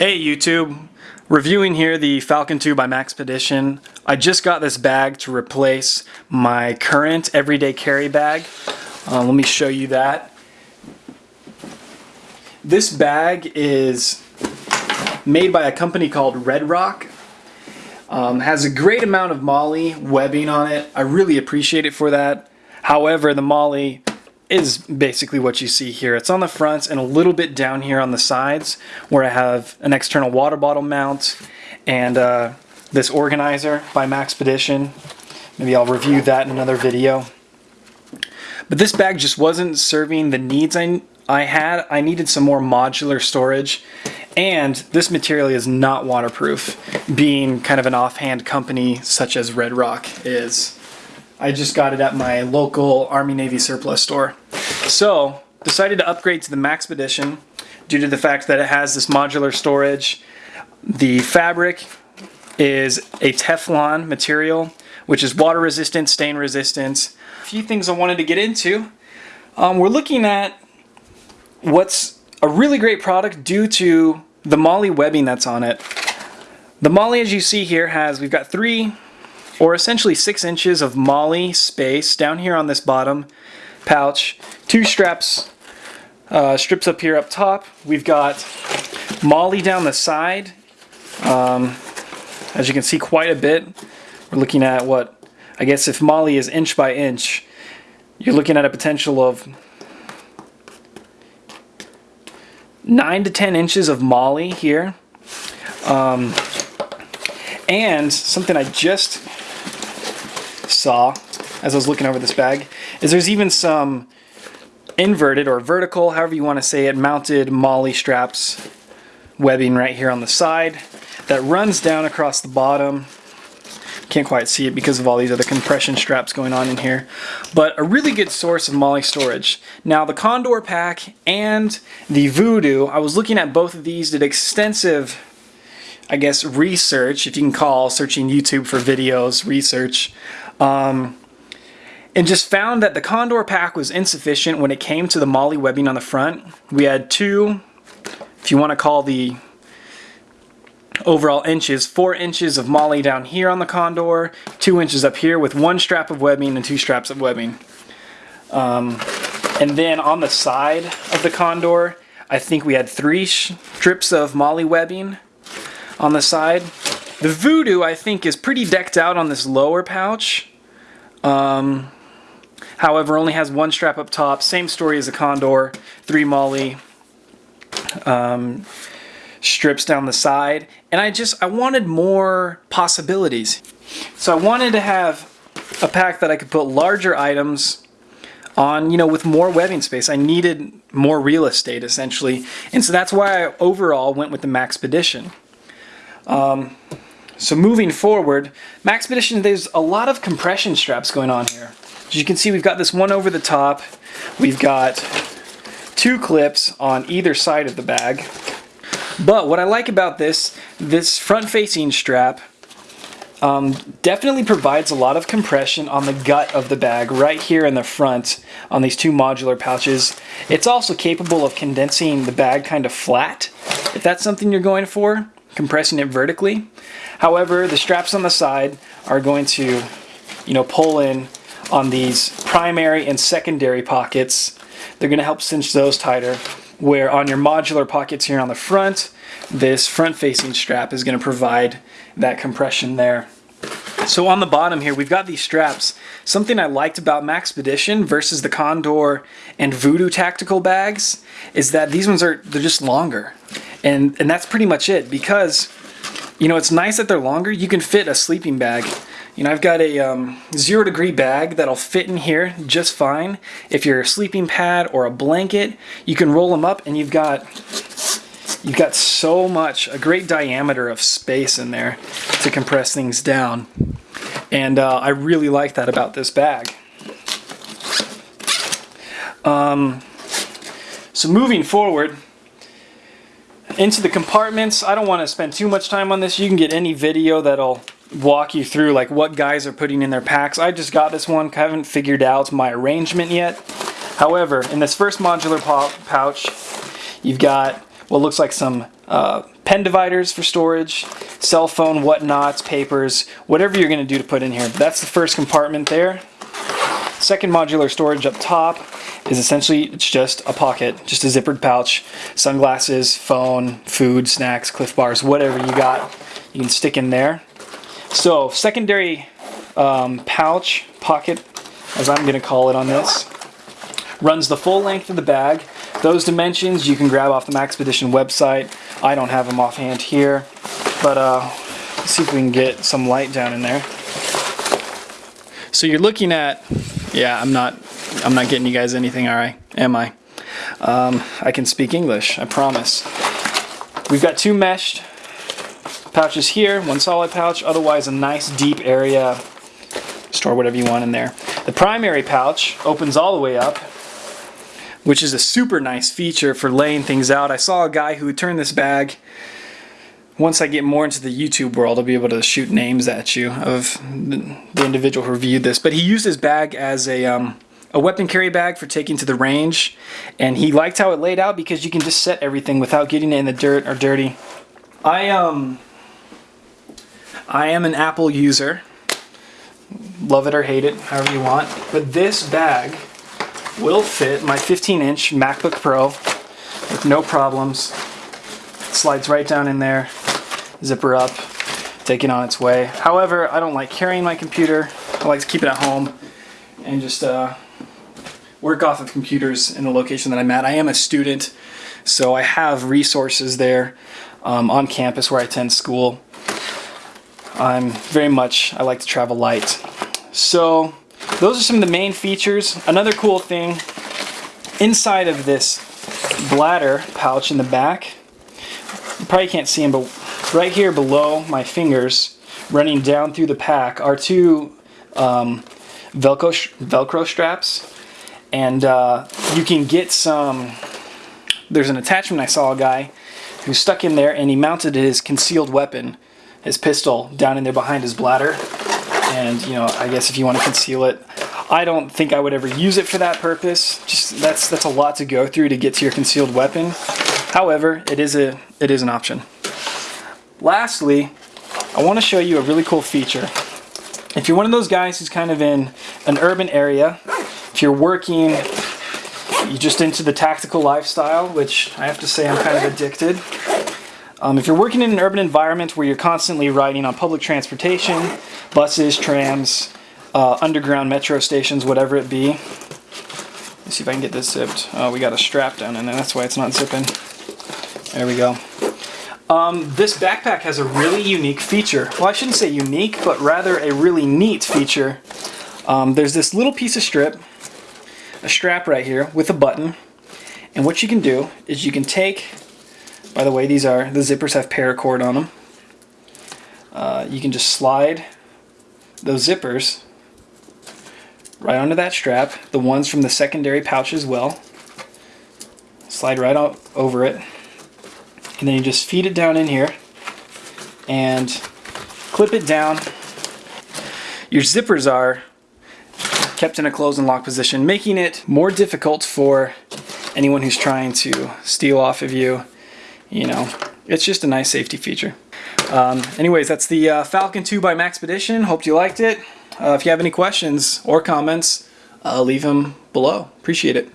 Hey YouTube, reviewing here the Falcon 2 by Maxpedition. I just got this bag to replace my current everyday carry bag. Uh, let me show you that. This bag is made by a company called Red Rock. Um, has a great amount of MOLLE webbing on it. I really appreciate it for that. However, the MOLLE is basically what you see here. It's on the fronts and a little bit down here on the sides where I have an external water bottle mount and uh, this organizer by Maxpedition. Maybe I'll review that in another video. But this bag just wasn't serving the needs I, I had. I needed some more modular storage and this material is not waterproof, being kind of an offhand company such as Red Rock is. I just got it at my local Army Navy surplus store. So, decided to upgrade to the Maxpedition due to the fact that it has this modular storage. The fabric is a Teflon material, which is water resistant, stain resistant. A few things I wanted to get into. Um, we're looking at what's a really great product due to the MOLLE webbing that's on it. The MOLLE, as you see here, has, we've got three or essentially six inches of MOLLE space down here on this bottom pouch. Two straps, uh, strips up here up top. We've got MOLLE down the side. Um, as you can see quite a bit. We're looking at what, I guess if MOLLE is inch by inch, you're looking at a potential of 9 to 10 inches of MOLLE here. Um, and something I just saw as I was looking over this bag is there's even some inverted or vertical, however you want to say it, mounted MOLLE straps webbing right here on the side that runs down across the bottom. Can't quite see it because of all these other compression straps going on in here. But a really good source of MOLLE storage. Now the Condor pack and the Voodoo, I was looking at both of these, did extensive I guess, research, if you can call searching YouTube for videos research, um, and just found that the Condor pack was insufficient when it came to the MOLLE webbing on the front. We had two, if you want to call the overall inches, four inches of MOLLE down here on the Condor, two inches up here with one strap of webbing and two straps of webbing. Um, and then on the side of the Condor, I think we had three strips of MOLLE webbing on the side. The Voodoo, I think, is pretty decked out on this lower pouch. Um, however, only has one strap up top. Same story as a Condor. Three MOLLE um, strips down the side. And I just, I wanted more possibilities. So I wanted to have a pack that I could put larger items on, you know, with more webbing space. I needed more real estate, essentially. And so that's why I overall went with the Maxpedition. Um, so moving forward, Maxpedition, there's a lot of compression straps going on here. As you can see, we've got this one over the top. We've got two clips on either side of the bag. But what I like about this, this front-facing strap um, definitely provides a lot of compression on the gut of the bag right here in the front on these two modular pouches. It's also capable of condensing the bag kind of flat if that's something you're going for compressing it vertically. However, the straps on the side are going to, you know, pull in on these primary and secondary pockets. They're going to help cinch those tighter. Where on your modular pockets here on the front, this front-facing strap is going to provide that compression there. So on the bottom here, we've got these straps. Something I liked about Maxpedition versus the Condor and Voodoo tactical bags is that these ones are, they're just longer. And, and that's pretty much it because, you know, it's nice that they're longer. You can fit a sleeping bag. You know, I've got a um, zero degree bag that'll fit in here just fine. If you're a sleeping pad or a blanket, you can roll them up and you've got you've got so much, a great diameter of space in there to compress things down. And uh, I really like that about this bag. Um, so moving forward, into the compartments, I don't want to spend too much time on this. You can get any video that'll walk you through like what guys are putting in their packs. I just got this one, I haven't figured out my arrangement yet. However, in this first modular pouch, you've got what looks like some uh, pen dividers for storage, cell phone, whatnots, papers, whatever you're going to do to put in here. That's the first compartment there. Second modular storage up top is essentially it's just a pocket, just a zippered pouch, sunglasses, phone, food, snacks, Clif bars, whatever you got, you can stick in there. So secondary um, pouch, pocket, as I'm going to call it on this, runs the full length of the bag. Those dimensions you can grab off the Maxpedition website. I don't have them offhand here, but uh, let's see if we can get some light down in there. So you're looking at, yeah, I'm not, I'm not getting you guys anything, all right? Am I? Um, I can speak English, I promise. We've got two meshed pouches here, one solid pouch, otherwise a nice deep area. Store whatever you want in there. The primary pouch opens all the way up, which is a super nice feature for laying things out. I saw a guy who turned this bag once I get more into the YouTube world, I'll be able to shoot names at you of the individual who reviewed this. But he used his bag as a, um, a weapon carry bag for taking to the range. And he liked how it laid out because you can just set everything without getting it in the dirt or dirty. I, um, I am an Apple user. Love it or hate it, however you want. But this bag will fit my 15 inch MacBook Pro with no problems. Slides right down in there zipper up, take it on its way. However, I don't like carrying my computer. I like to keep it at home and just uh, work off of computers in the location that I'm at. I am a student, so I have resources there um, on campus where I attend school. I'm very much, I like to travel light. So those are some of the main features. Another cool thing, inside of this bladder pouch in the back, you probably can't see them, but right here below my fingers, running down through the pack, are two um, Velcro, Velcro straps. And uh, you can get some, there's an attachment I saw a guy who stuck in there and he mounted his concealed weapon, his pistol, down in there behind his bladder. And, you know, I guess if you want to conceal it, I don't think I would ever use it for that purpose. Just that's that's a lot to go through to get to your concealed weapon. However, it is a it is an option. Lastly, I want to show you a really cool feature. If you're one of those guys who's kind of in an urban area, if you're working, you're just into the tactical lifestyle, which I have to say I'm kind of addicted. Um, if you're working in an urban environment where you're constantly riding on public transportation, buses, trams, uh, underground metro stations, whatever it be. Let's see if I can get this zipped. Oh, we got a strap down there. That's why it's not zipping. There we go. Um, this backpack has a really unique feature. Well, I shouldn't say unique, but rather a really neat feature. Um, there's this little piece of strip, a strap right here with a button. And what you can do is you can take, by the way, these are, the zippers have paracord on them. Uh, you can just slide those zippers right onto that strap, the ones from the secondary pouch as well. Slide right out over it and then you just feed it down in here and clip it down. Your zippers are kept in a close and lock position, making it more difficult for anyone who's trying to steal off of you. You know, it's just a nice safety feature. Um, anyways, that's the uh, Falcon 2 by Maxpedition. Hope you liked it. Uh, if you have any questions or comments, uh, leave them below. Appreciate it.